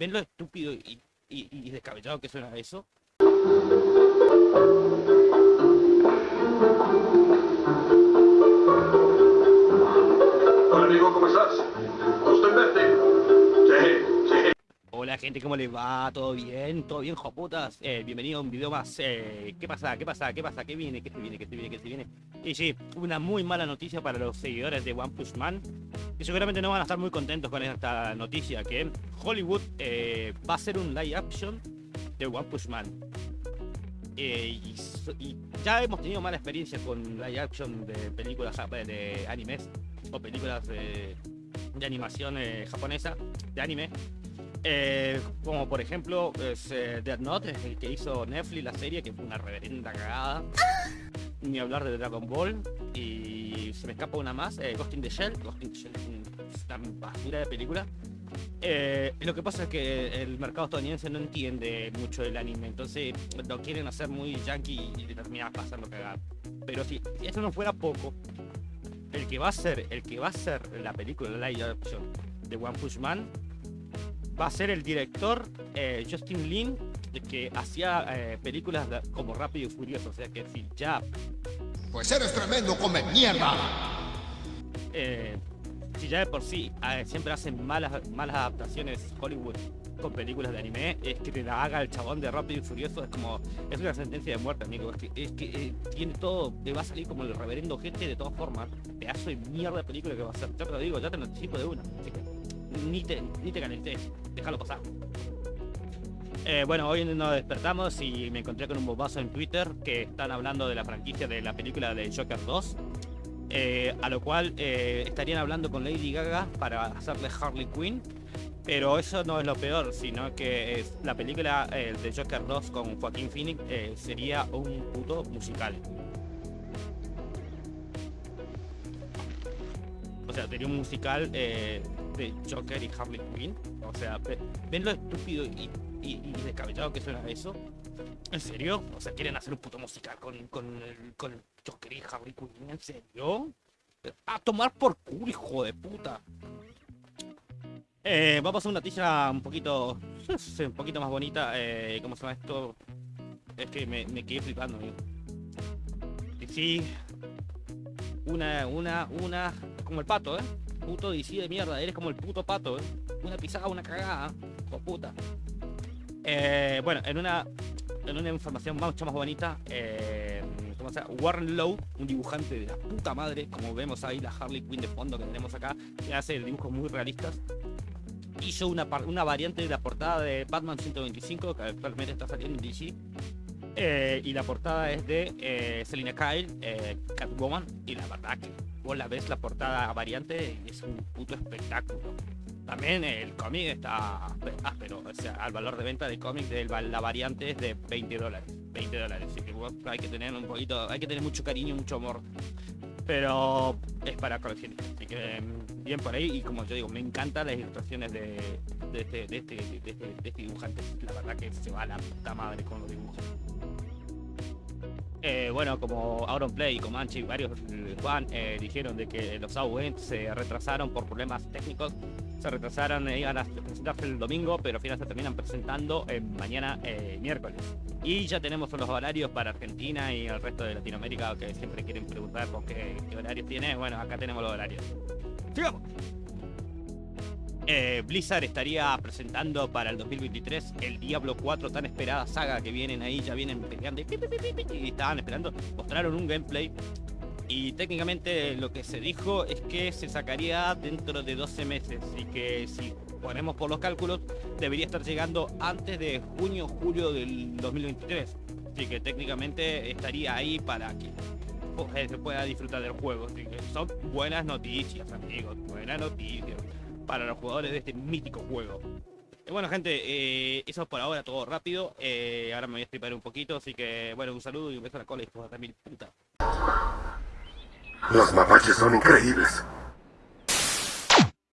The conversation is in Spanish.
¿Ven lo estúpido y, y, y descabellado que suena eso? Hola amigo, ¿cómo estás? Gente, ¿cómo les va? ¿Todo bien? ¿Todo bien, joputas? Eh, bienvenido a un video más. Eh, ¿Qué pasa? ¿Qué pasa? ¿Qué pasa? ¿Qué viene? ¿Qué se viene? ¿Qué se viene? ¿Qué se viene? Y sí, una muy mala noticia para los seguidores de One Punch Man. Que seguramente no van a estar muy contentos con esta noticia. Que Hollywood eh, va a hacer un live action de One Punch Man. Eh, y, ya hemos tenido mala experiencia con live action de películas jap- de animes o películas de, animación japonesa, de anime. Eh, como por ejemplo es, eh, Death Note, el que hizo Netflix la serie, que fue una reverenda cagada. Ni hablar de Dragon Ball. Y se me escapa una más, eh, Ghost in the Shell. Ghost in the Shell es un- una basura de película. Eh, lo que pasa es que el mercado estadounidense no entiende mucho del anime, entonces lo quieren hacer muy yankee y termina pasando cagada. Pero si, si eso no fuera poco, el que va a ser, el que va a ser la película live action de One Punch Man va a ser el director eh, Justin Lin, que hacía eh, películas de- como Rápido y Furioso, o sea que si ya Pues eres tremendo come mierda. eh, si ya de por sí siempre hacen malas, malas adaptaciones Hollywood con películas de anime, es que te la haga el chabón de Rápido y Furioso, es como, es una sentencia de muerte, amigo. Es que, es que eh, tiene todo, te va a salir como el reverendo gente de todas formas. Pedazo de mierda de película que va a ser. Ya te lo digo, ya te lo anticipo de una. Ni te, ni te calentes, déjalo pasar. Eh, bueno, hoy nos despertamos y me encontré con un bobazo en Twitter que están hablando de la franquicia de la película de Joker 2. Eh, a lo cual eh, estarían hablando con Lady Gaga para hacerle Harley Quinn. Pero eso no es lo peor, sino que es la película de Joker 2 con Joaquín Phoenix sería un puto musical. O sea, sería un musical Joker y Harley Quinn. O sea, ve- ¿ven lo estúpido y, y- descabellado que suena eso? ¿En serio? O sea, ¿quieren hacer un puto musical con, con, el, con Joker y Harley Quinn? ¿En serio? A tomar por culo, hijo de puta. Eh, vamos a una noticia un poquito, un poquito más bonita. Eh, ¿Cómo se llama esto? Es que me, me quedé flipando, amigo. Y sí, una, una, una, como el pato, ¿eh? Puto DC de mierda, eres como el puto pato, ¿eh? Una pisada, una cagada, de puta. Eh, bueno, en una, en una información mucho más bonita, eh, ¿cómo se llama? Warren Lowe, un dibujante de la puta madre, como vemos ahí la Harley Quinn de fondo que tenemos acá, que hace dibujos muy realistas, hizo una, una variante de la portada de Batman 125, que actualmente está saliendo en DC. Eh, y la portada es de eh, Selina Kyle, eh, Catwoman, y la verdad que vos la ves la portada variante es un puto espectáculo. También el cómic está áspero, o sea, al valor de venta del cómic de la variante es de 20 dólares. 20 dólares, así que hay que tener un poquito, hay que tener mucho cariño, mucho amor. Pero es para coleccionistas, así que mm, bien por ahí. Y como yo digo, me encantan las ilustraciones de, de, este, de, este, de, este, de este dibujante. La verdad que se va a la puta madre con los dibujos. Eh, bueno, como Auron Play y Comanche y varios eh, Juan eh, dijeron de que los AUE se retrasaron por problemas técnicos, se retrasaron, eh, iban a presentarse el domingo, pero al final se terminan presentando mañana miércoles. Y ya tenemos los horarios para Argentina y el resto de Latinoamérica que siempre quieren preguntar por qué, qué horarios tiene. Bueno, acá tenemos los horarios. ¡Sigamos! Eh, Blizzard estaría presentando para el 2023 el Diablo 4, tan esperada saga que vienen ahí, ya vienen peleando y, pi, estaban esperando, mostraron un gameplay y técnicamente lo que se dijo es que se sacaría dentro de 12 meses y que si ponemos por los cálculos debería estar llegando antes de junio julio del 2023 así que técnicamente estaría ahí para que pues, se pueda disfrutar del juego. Así que son buenas noticias amigos buenas noticias para los jugadores de este mítico juego. Y bueno gente, eh, eso es por ahora todo rápido. Eh, ahora me voy a estripar un poquito así que bueno un saludo y un beso a la cola y a mil puta. Los mapaches son increíbles.